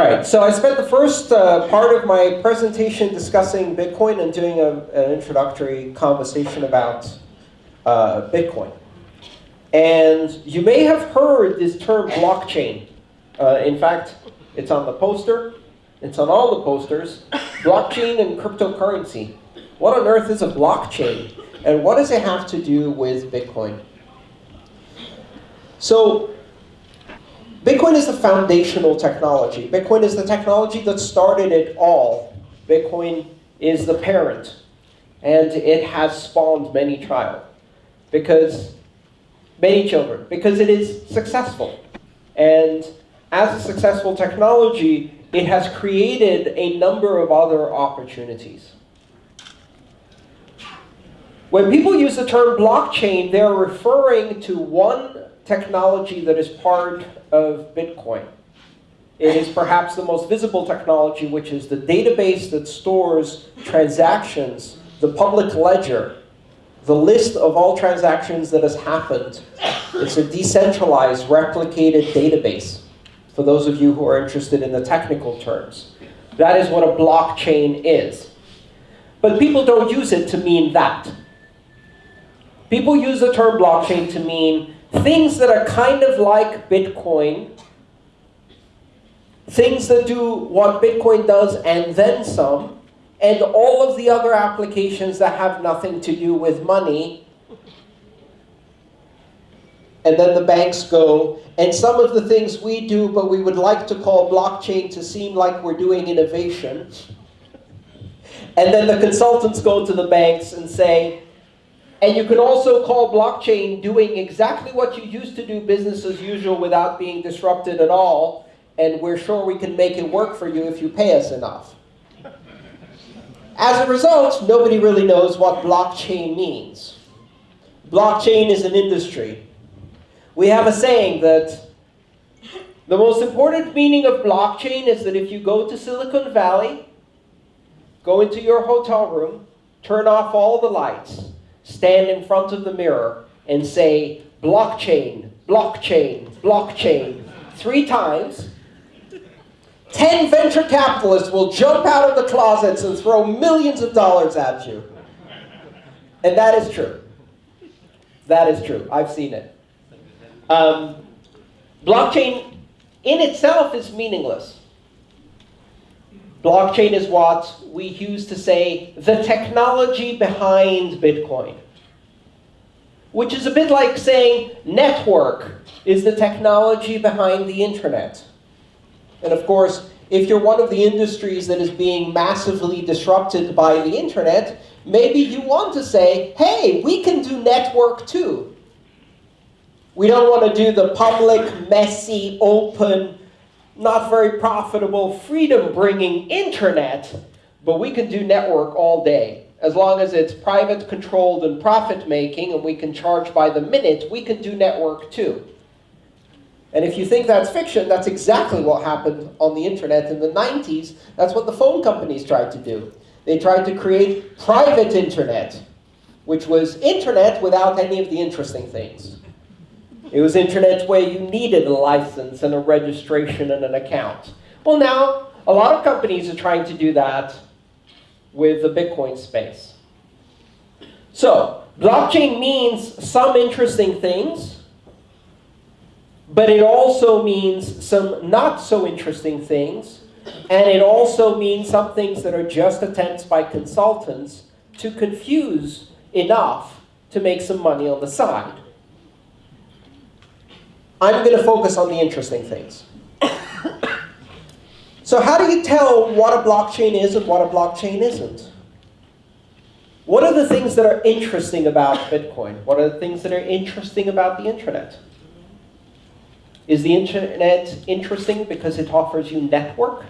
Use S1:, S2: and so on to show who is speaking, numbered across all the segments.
S1: right, so I spent the first uh, part of my presentation discussing Bitcoin and doing a, an introductory conversation about uh, Bitcoin. And you may have heard this term blockchain. Uh, in fact, it's on the poster. It's on all the posters. Blockchain and cryptocurrency. What on earth is a blockchain? And what does it have to do with Bitcoin? So Bitcoin is the foundational technology. Bitcoin is the technology that started it all. Bitcoin is the parent. And it has spawned many child. Because, many children. Because it is successful. And as a successful technology, it has created a number of other opportunities. When people use the term blockchain, they're referring to one technology that is part of Bitcoin. It is perhaps the most visible technology, which is the database that stores transactions, the public ledger, the list of all transactions that has happened. It's a decentralized, replicated database, for those of you who are interested in the technical terms. That is what a blockchain is. But people don't use it to mean that. People use the term blockchain to mean things that are kind of like Bitcoin, things that do what Bitcoin does and then some, and all of the other applications that have nothing to do with money. And then the banks go, and some of the things we do, but we would like to call blockchain to seem like we're doing innovation. And then the consultants go to the banks and say, and you can also call blockchain doing exactly what you used to do business as usual without being disrupted at all. And we're sure we can make it work for you if you pay us enough. As a result, nobody really knows what blockchain means. Blockchain is an industry. We have a saying that the most important meaning of blockchain is that if you go to Silicon Valley, go into your hotel room, turn off all the lights, stand in front of the mirror and say, blockchain, blockchain, blockchain, three times, 10 venture capitalists will jump out of the closets and throw millions of dollars at you. And that is true. That is true. I've seen it. Um, blockchain in itself is meaningless. Blockchain is what we use to say the technology behind Bitcoin. Which is a bit like saying network is the technology behind the internet. And of course, if you're one of the industries that is being massively disrupted by the internet, maybe you want to say, hey, we can do network too. We don't want to do the public, messy, open, not very profitable, freedom-bringing internet, but we can do network all day. As long as it's private, controlled, and profit-making, and we can charge by the minute, we can do network too. And if you think that's fiction, that's exactly what happened on the internet in the 90s. That's what the phone companies tried to do. They tried to create private internet, which was internet without any of the interesting things. It was internet where you needed a license and a registration and an account. Well, now, a lot of companies are trying to do that with the Bitcoin space. So, blockchain means some interesting things, but it also means some not so interesting things, and it also means some things that are just attempts by consultants to confuse enough to make some money on the side. I'm going to focus on the interesting things. so how do you tell what a blockchain is and what a blockchain isn't? What are the things that are interesting about Bitcoin? What are the things that are interesting about the internet? Is the internet interesting because it offers you network?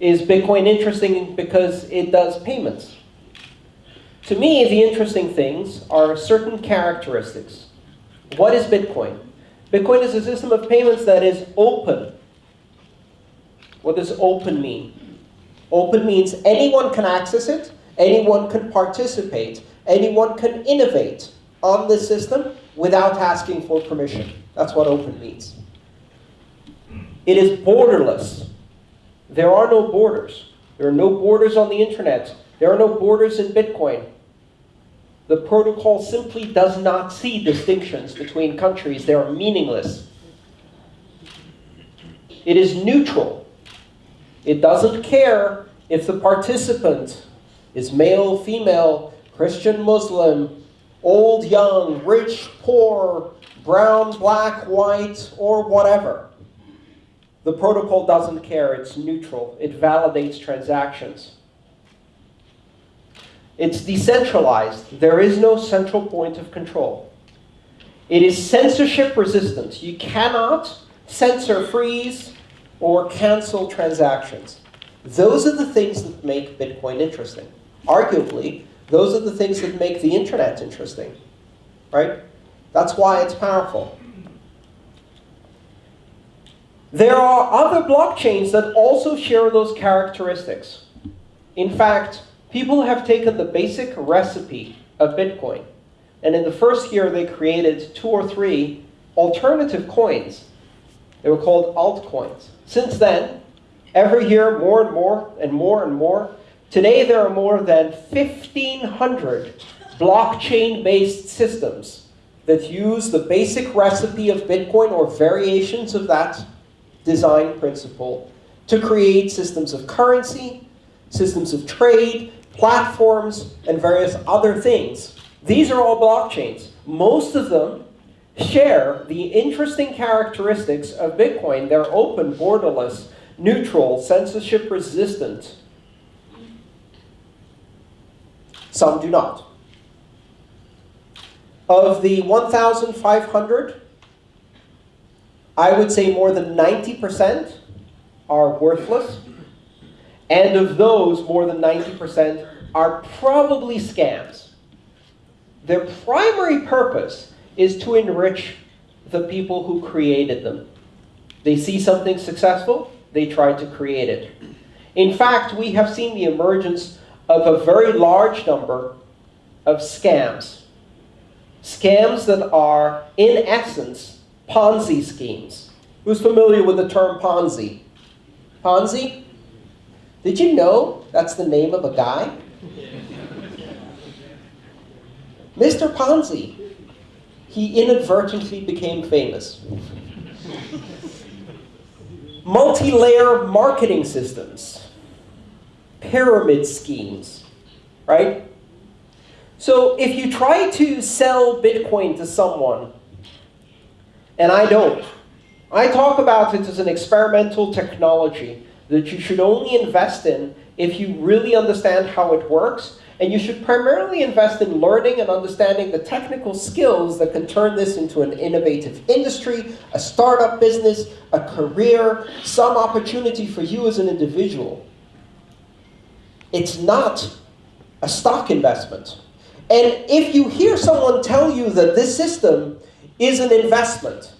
S1: Is Bitcoin interesting because it does payments? To me, the interesting things are certain characteristics what is Bitcoin? Bitcoin is a system of payments that is open. What does open mean? Open means anyone can access it, anyone can participate, anyone can innovate on this system without asking for permission. That's what open means. It is borderless. There are no borders. There are no borders on the internet. There are no borders in Bitcoin. The protocol simply does not see distinctions between countries. They are meaningless. It is neutral. It doesn't care if the participant is male, female, Christian, Muslim, old, young, rich, poor, brown, black, white, or whatever. The protocol doesn't care. It's neutral. It validates transactions. It's decentralized. There is no central point of control. It is censorship resistant. You cannot censor, freeze, or cancel transactions. Those are the things that make Bitcoin interesting. Arguably, those are the things that make the internet interesting. Right? That's why it's powerful. There are other blockchains that also share those characteristics. In fact, people have taken the basic recipe of Bitcoin, and in the first year they created two or three alternative coins. They were called altcoins. Since then, every year more and more and more and more. Today there are more than 1,500 blockchain-based systems that use the basic recipe of Bitcoin or variations of that design principle to create systems of currency, systems of trade, platforms, and various other things. These are all blockchains. Most of them share the interesting characteristics of Bitcoin. They're open, borderless, neutral, censorship resistant. Some do not. Of the 1,500, I would say more than 90% are worthless. And of those, more than 90% are probably scams. Their primary purpose is to enrich the people who created them. They see something successful, they try to create it. In fact, we have seen the emergence of a very large number of scams. Scams that are, in essence, Ponzi schemes. Who's familiar with the term Ponzi? Ponzi? Did you know that's the name of a guy? Mr. Ponzi. He inadvertently became famous. Multi-layer marketing systems. Pyramid schemes, right? So if you try to sell Bitcoin to someone, and I don't, I talk about it as an experimental technology that you should only invest in if you really understand how it works. And you should primarily invest in learning and understanding the technical skills that can turn this into an innovative industry, a startup business, a career, some opportunity for you as an individual. It's not a stock investment. And if you hear someone tell you that this system is an investment,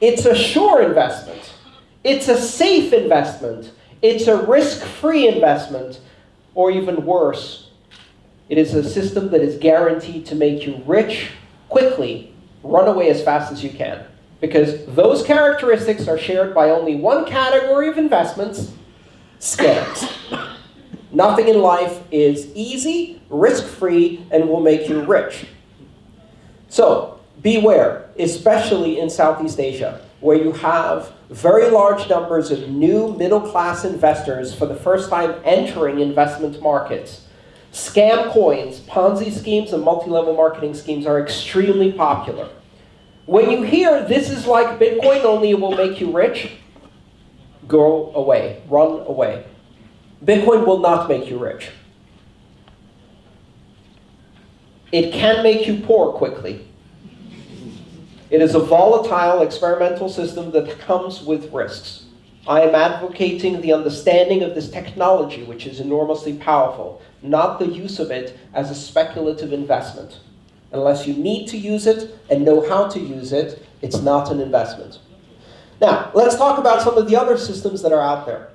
S1: it's a sure investment. It's a safe investment. It's a risk-free investment. Or even worse, it is a system that is guaranteed to make you rich quickly, run away as fast as you can. Because those characteristics are shared by only one category of investments, scams. Nothing in life is easy, risk-free, and will make you rich. So beware, especially in Southeast Asia, where you have very large numbers of new middle-class investors for the first time entering investment markets. Scam coins, Ponzi schemes, and multi-level marketing schemes are extremely popular. When you hear this is like Bitcoin, only it will make you rich, go away, run away. Bitcoin will not make you rich. It can make you poor quickly. It is a volatile experimental system that comes with risks. I am advocating the understanding of this technology, which is enormously powerful, not the use of it as a speculative investment. Unless you need to use it and know how to use it, it's not an investment. Now, let's talk about some of the other systems that are out there.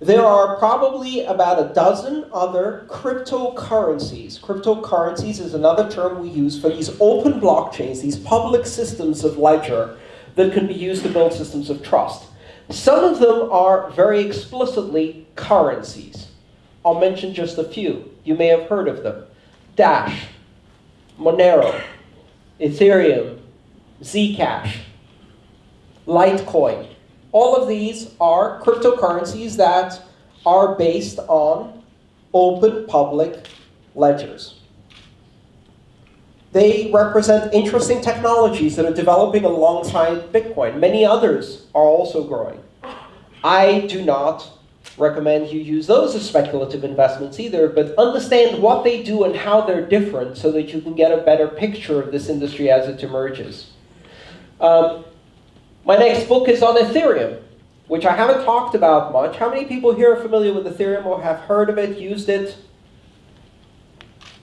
S1: There are probably about a dozen other cryptocurrencies. Cryptocurrencies is another term we use for these open blockchains, these public systems of ledger that can be used to build systems of trust. Some of them are very explicitly currencies. I'll mention just a few. You may have heard of them. Dash, Monero, Ethereum, Zcash, Litecoin. All of these are cryptocurrencies that are based on open public ledgers. They represent interesting technologies that are developing alongside Bitcoin. Many others are also growing. I do not recommend you use those as speculative investments either, but understand what they do and how they're different so that you can get a better picture of this industry as it emerges. Um, my next book is on Ethereum, which I haven't talked about much. How many people here are familiar with Ethereum or have heard of it, used it?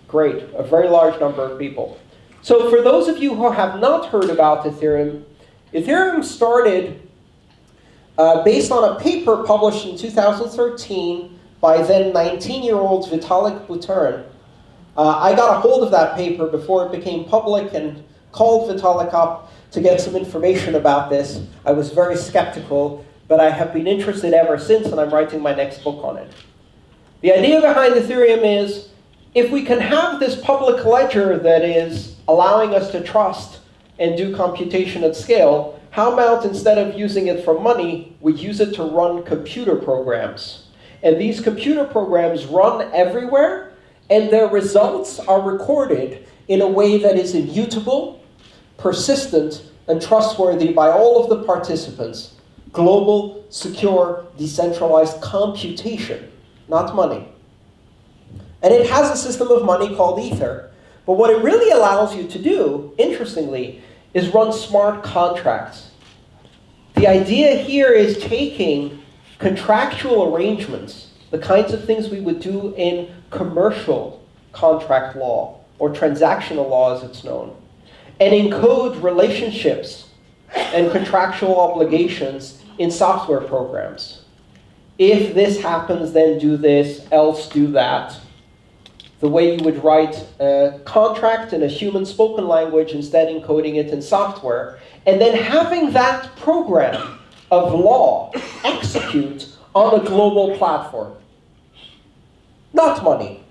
S1: Great, a very large number of people. So for those of you who have not heard about Ethereum, Ethereum started uh, based on a paper published in 2013 by then 19-year-old Vitalik Buterin. Uh, I got a hold of that paper before it became public and called Vitalik up to get some information about this. I was very skeptical, but I have been interested ever since, and I'm writing my next book on it. The idea behind Ethereum is, if we can have this public ledger that is allowing us to trust and do computation at scale, how about instead of using it for money, we use it to run computer programs? And these computer programs run everywhere, and their results are recorded in a way that is immutable, persistent, and trustworthy by all of the participants. Global, secure, decentralized computation, not money. And it has a system of money called Ether. But what it really allows you to do, interestingly, is run smart contracts. The idea here is taking contractual arrangements, the kinds of things we would do in commercial contract law, or transactional law as it's known, and encode relationships and contractual obligations in software programs. If this happens, then do this, else do that the way you would write a contract in a human spoken language, instead encoding it in software, and then having that program of law execute on a global platform. Not money,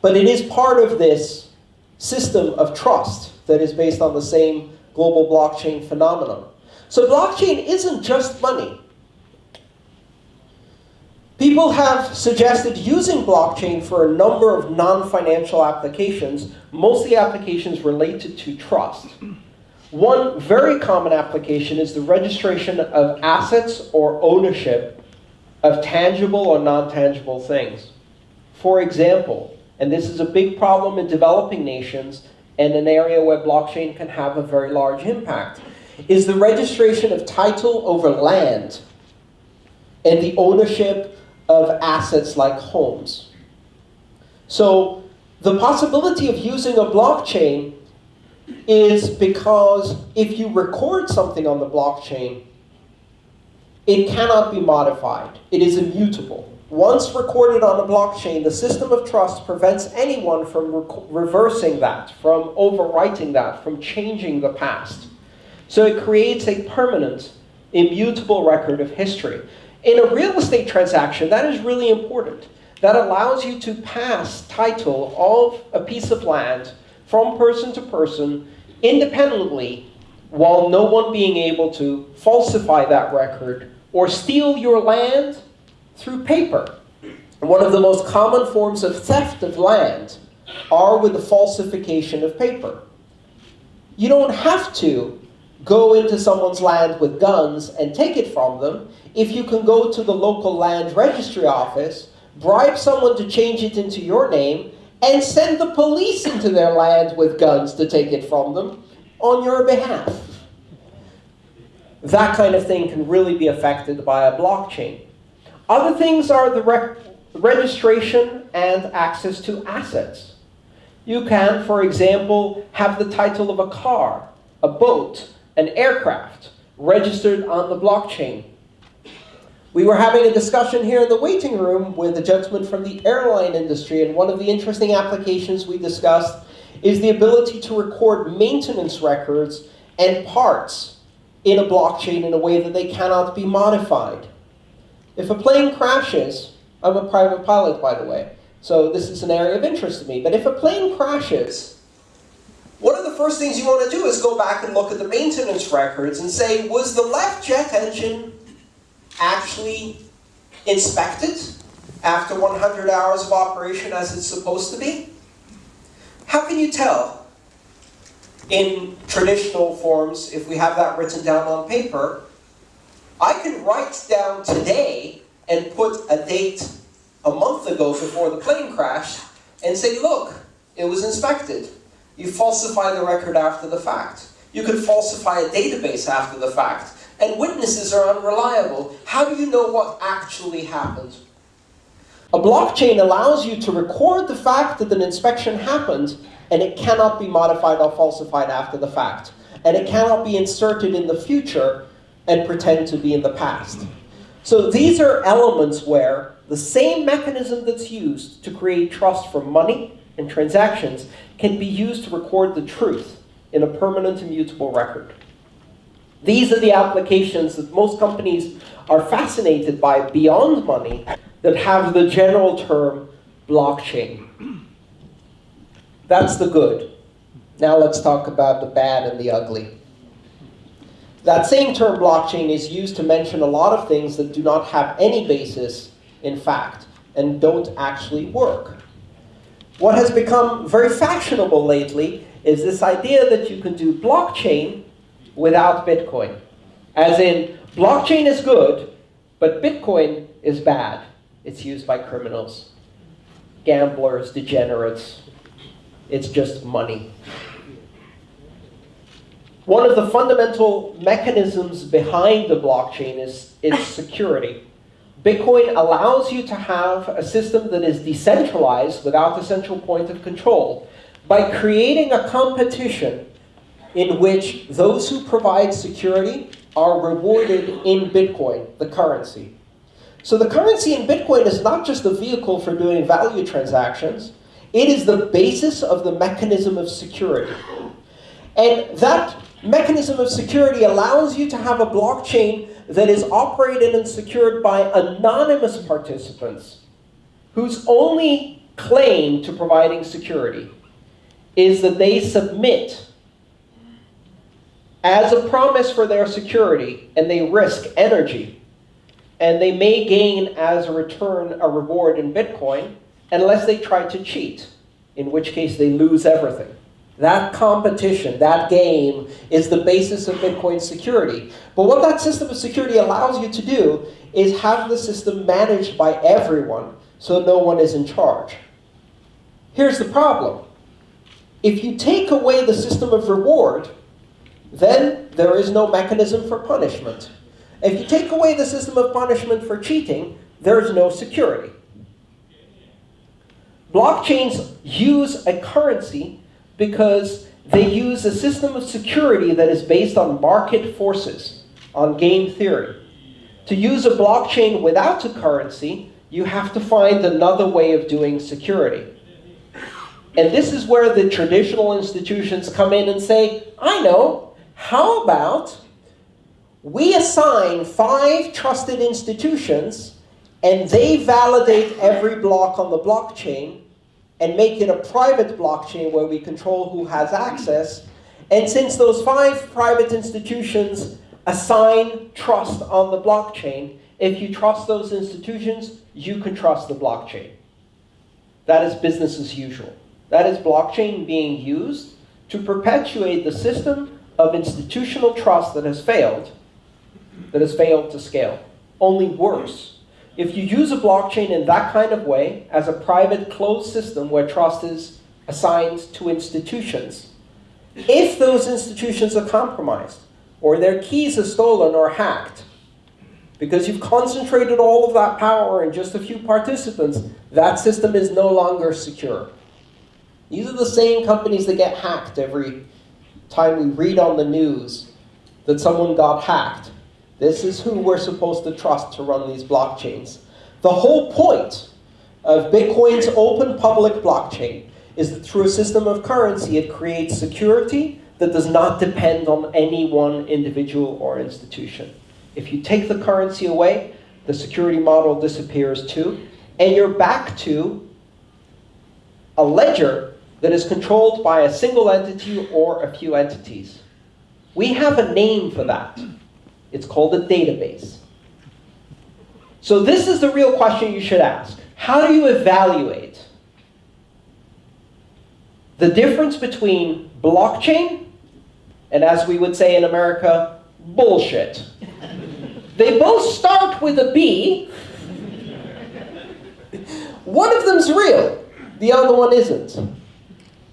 S1: but it is part of this system of trust that is based on the same global blockchain phenomenon. So blockchain isn't just money. People have suggested using blockchain for a number of non-financial applications, mostly applications related to trust. One very common application is the registration of assets or ownership of tangible or non-tangible things. For example, and this is a big problem in developing nations and an area where blockchain can have a very large impact, is the registration of title over land and the ownership of assets like homes. So the possibility of using a blockchain is because if you record something on the blockchain, it cannot be modified. It is immutable. Once recorded on a blockchain, the system of trust prevents anyone from re reversing that, from overwriting that, from changing the past. So it creates a permanent, immutable record of history. In a real estate transaction, that is really important. That allows you to pass title of a piece of land from person to person independently while no one being able to falsify that record or steal your land through paper. One of the most common forms of theft of land are with the falsification of paper. You don't have to go into someone's land with guns and take it from them if you can go to the local land registry office, bribe someone to change it into your name, and send the police into their land with guns to take it from them on your behalf. That kind of thing can really be affected by a blockchain. Other things are the re registration and access to assets. You can, for example, have the title of a car, a boat, an aircraft registered on the blockchain. We were having a discussion here in the waiting room with a gentleman from the airline industry, and one of the interesting applications we discussed is the ability to record maintenance records and parts in a blockchain in a way that they cannot be modified. If a plane crashes, I'm a private pilot, by the way, so this is an area of interest to me, but if a plane crashes, one of the first things you want to do is go back and look at the maintenance records and say, was the left jet engine actually inspected after 100 hours of operation as it's supposed to be? How can you tell in traditional forms, if we have that written down on paper, I can write down today and put a date a month ago before the plane crashed and say, look, it was inspected. You falsify the record after the fact. You could falsify a database after the fact. And witnesses are unreliable. How do you know what actually happened? A blockchain allows you to record the fact that an inspection happened, and it cannot be modified or falsified after the fact. And it cannot be inserted in the future and pretend to be in the past. So these are elements where the same mechanism that's used to create trust for money and transactions can be used to record the truth in a permanent immutable record. These are the applications that most companies are fascinated by beyond money that have the general term blockchain. That's the good. Now let's talk about the bad and the ugly. That same term blockchain is used to mention a lot of things that do not have any basis in fact and don't actually work. What has become very fashionable lately is this idea that you can do blockchain without Bitcoin. As in, blockchain is good, but Bitcoin is bad. It's used by criminals, gamblers, degenerates. It's just money. One of the fundamental mechanisms behind the blockchain is its security. Bitcoin allows you to have a system that is decentralized without a central point of control by creating a competition in which those who provide security are rewarded in Bitcoin, the currency. So the currency in Bitcoin is not just a vehicle for doing value transactions. It is the basis of the mechanism of security. And that mechanism of security allows you to have a blockchain that is operated and secured by anonymous participants whose only claim to providing security is that they submit as a promise for their security and they risk energy and they may gain as a return a reward in Bitcoin unless they try to cheat, in which case they lose everything. That competition, that game, is the basis of Bitcoin security. But what that system of security allows you to do is have the system managed by everyone so no one is in charge. Here's the problem. If you take away the system of reward, then there is no mechanism for punishment. If you take away the system of punishment for cheating, there is no security. Blockchains use a currency because they use a system of security that is based on market forces, on game theory. To use a blockchain without a currency, you have to find another way of doing security. And this is where the traditional institutions come in and say, I know, how about we assign five trusted institutions and they validate every block on the blockchain and make it a private blockchain where we control who has access. And since those five private institutions assign trust on the blockchain, if you trust those institutions, you can trust the blockchain. That is business as usual. That is blockchain being used to perpetuate the system of institutional trust that has failed, that has failed to scale. Only worse, if you use a blockchain in that kind of way, as a private closed system where trust is assigned to institutions, if those institutions are compromised, or their keys are stolen or hacked, because you've concentrated all of that power in just a few participants, that system is no longer secure. These are the same companies that get hacked every time we read on the news that someone got hacked. This is who we're supposed to trust to run these blockchains. The whole point of Bitcoin's open public blockchain is that through a system of currency, it creates security that does not depend on any one individual or institution. If you take the currency away, the security model disappears too, and you're back to a ledger that is controlled by a single entity or a few entities. We have a name for that. It's called a database. So this is the real question you should ask. How do you evaluate the difference between blockchain and, as we would say in America, bullshit? they both start with a B. One of them's real. The other one isn't.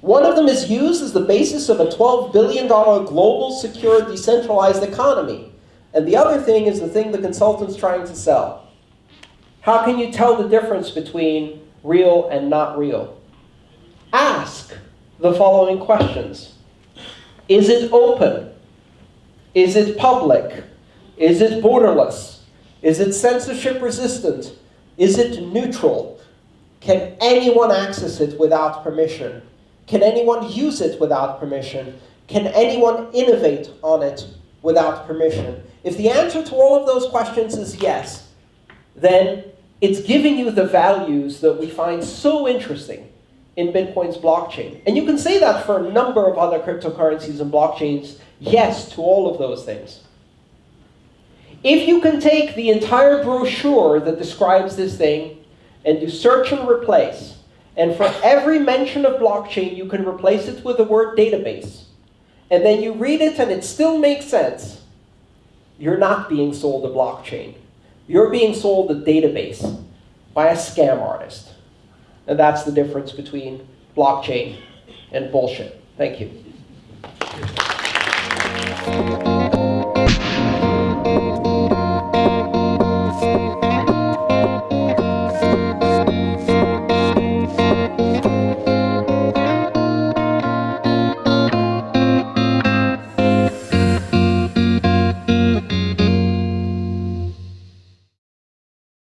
S1: One of them is used as the basis of a $12 billion global, secure, decentralized economy. And the other thing is the thing the consultant's trying to sell. How can you tell the difference between real and not real? Ask the following questions. Is it open? Is it public? Is it borderless? Is it censorship resistant? Is it neutral? Can anyone access it without permission? Can anyone use it without permission? Can anyone innovate on it without permission? If the answer to all of those questions is yes, then it's giving you the values that we find so interesting in Bitcoin's blockchain. And you can say that for a number of other cryptocurrencies and blockchains, yes to all of those things. If you can take the entire brochure that describes this thing and do search and replace, and for every mention of blockchain, you can replace it with the word database. And then you read it and it still makes sense you're not being sold a blockchain. You're being sold a database by a scam artist. And that's the difference between blockchain and bullshit. Thank you.